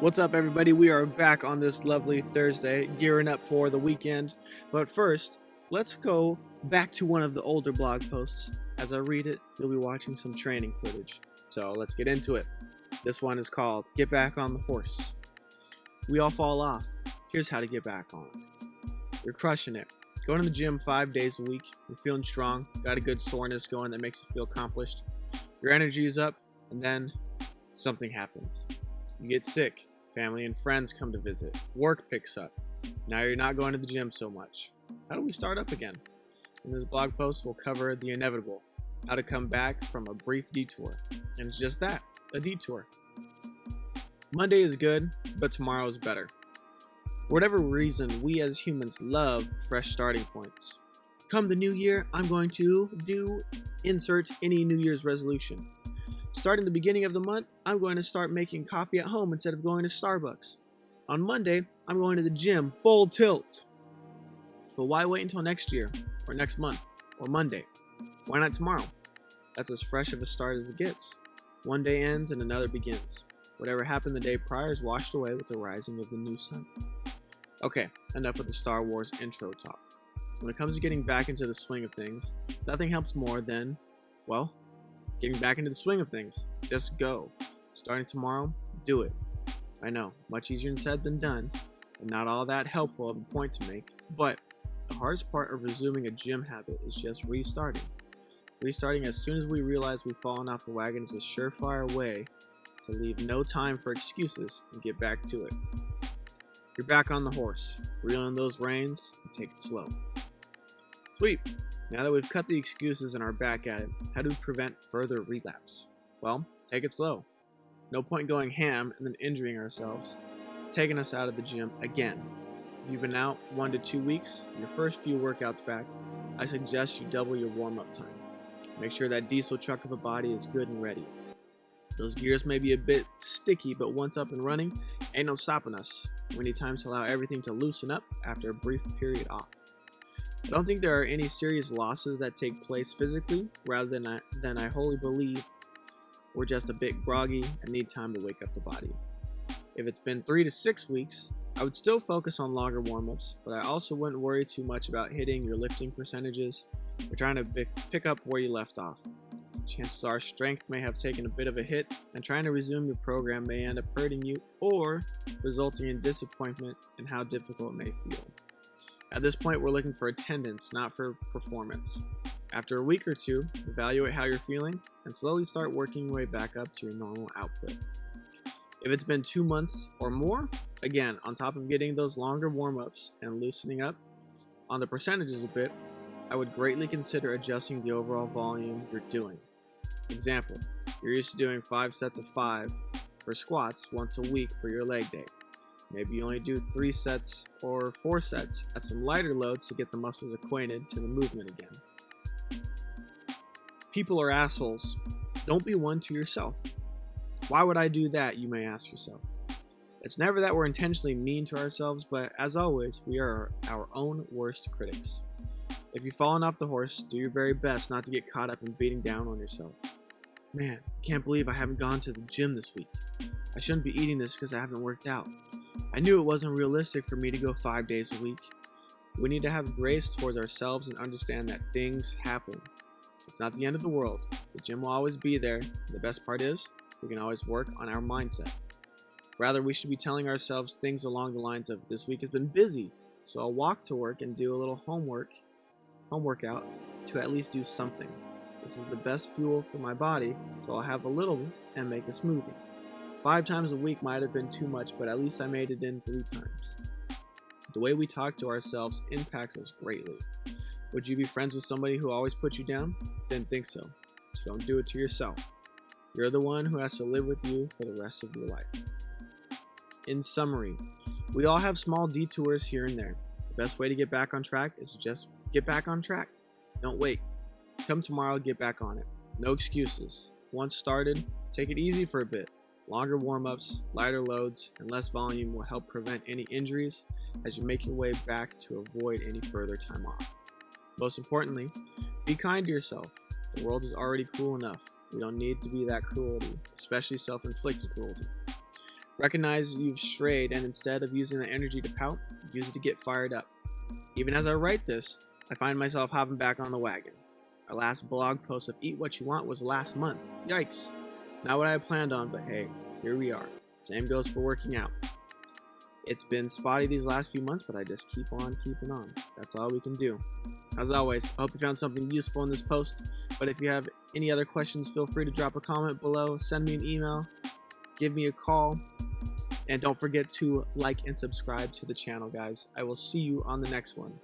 What's up, everybody? We are back on this lovely Thursday, gearing up for the weekend. But first, let's go back to one of the older blog posts. As I read it, you'll be watching some training footage. So let's get into it. This one is called Get Back on the Horse. We all fall off. Here's how to get back on. You're crushing it. Going to the gym five days a week. You're feeling strong. Got a good soreness going that makes you feel accomplished. Your energy is up, and then something happens. You get sick. Family and friends come to visit. Work picks up. Now you're not going to the gym so much. How do we start up again? In this blog post, we'll cover the inevitable how to come back from a brief detour. And it's just that a detour. Monday is good, but tomorrow is better. For whatever reason, we as humans love fresh starting points. Come the new year, I'm going to do insert any New Year's resolution. Starting the beginning of the month, I'm going to start making coffee at home instead of going to Starbucks. On Monday, I'm going to the gym full tilt. But why wait until next year, or next month, or Monday? Why not tomorrow? That's as fresh of a start as it gets. One day ends and another begins. Whatever happened the day prior is washed away with the rising of the new sun. Okay, enough with the Star Wars intro talk. When it comes to getting back into the swing of things, nothing helps more than, well, getting back into the swing of things. Just go. Starting tomorrow, do it. I know, much easier said than done, and not all that helpful of a point to make, but the hardest part of resuming a gym habit is just restarting. Restarting as soon as we realize we've fallen off the wagon is a surefire way to leave no time for excuses and get back to it. You're back on the horse. Reel in those reins and take it slow. Sweet. Now that we've cut the excuses and are back at it, how do we prevent further relapse? Well, take it slow. No point going ham and then injuring ourselves, taking us out of the gym again. If you've been out one to two weeks, your first few workouts back, I suggest you double your warm-up time. Make sure that diesel truck of a body is good and ready. Those gears may be a bit sticky, but once up and running, ain't no stopping us. We need time to allow everything to loosen up after a brief period off. I don't think there are any serious losses that take place physically, rather than I, than I wholly believe we're just a bit groggy and need time to wake up the body. If it's been three to six weeks, I would still focus on longer warm-ups, but I also wouldn't worry too much about hitting your lifting percentages or trying to pick up where you left off. Chances are strength may have taken a bit of a hit, and trying to resume your program may end up hurting you or resulting in disappointment in how difficult it may feel. At this point, we're looking for attendance, not for performance. After a week or two, evaluate how you're feeling and slowly start working your way back up to your normal output. If it's been two months or more, again, on top of getting those longer warm ups and loosening up on the percentages a bit, I would greatly consider adjusting the overall volume you're doing. Example, you're used to doing 5 sets of 5 for squats once a week for your leg day. Maybe you only do three sets or four sets at some lighter loads to get the muscles acquainted to the movement again. People are assholes. Don't be one to yourself. Why would I do that, you may ask yourself. It's never that we're intentionally mean to ourselves, but as always, we are our own worst critics. If you've fallen off the horse, do your very best not to get caught up in beating down on yourself. Man, I can't believe I haven't gone to the gym this week. I shouldn't be eating this because I haven't worked out. I knew it wasn't realistic for me to go five days a week. We need to have grace towards ourselves and understand that things happen. It's not the end of the world. The gym will always be there. The best part is, we can always work on our mindset. Rather, we should be telling ourselves things along the lines of, this week has been busy, so I'll walk to work and do a little homework, home workout, to at least do something. This is the best fuel for my body, so I'll have a little and make a smoothie. Five times a week might have been too much, but at least I made it in three times. The way we talk to ourselves impacts us greatly. Would you be friends with somebody who always puts you down? Didn't think so. So don't do it to yourself. You're the one who has to live with you for the rest of your life. In summary, we all have small detours here and there. The best way to get back on track is to just get back on track. Don't wait. Come tomorrow, get back on it. No excuses. Once started, take it easy for a bit. Longer warm-ups, lighter loads, and less volume will help prevent any injuries as you make your way back to avoid any further time off. Most importantly, be kind to yourself. The world is already cruel enough. We don't need to be that cruelty, especially self-inflicted cruelty. Recognize you've strayed and instead of using the energy to pout, use it to get fired up. Even as I write this, I find myself hopping back on the wagon. Our last blog post of Eat What You Want was last month. Yikes. Not what I planned on, but hey, here we are. Same goes for working out. It's been spotty these last few months, but I just keep on keeping on. That's all we can do. As always, I hope you found something useful in this post. But if you have any other questions, feel free to drop a comment below, send me an email, give me a call, and don't forget to like and subscribe to the channel, guys. I will see you on the next one.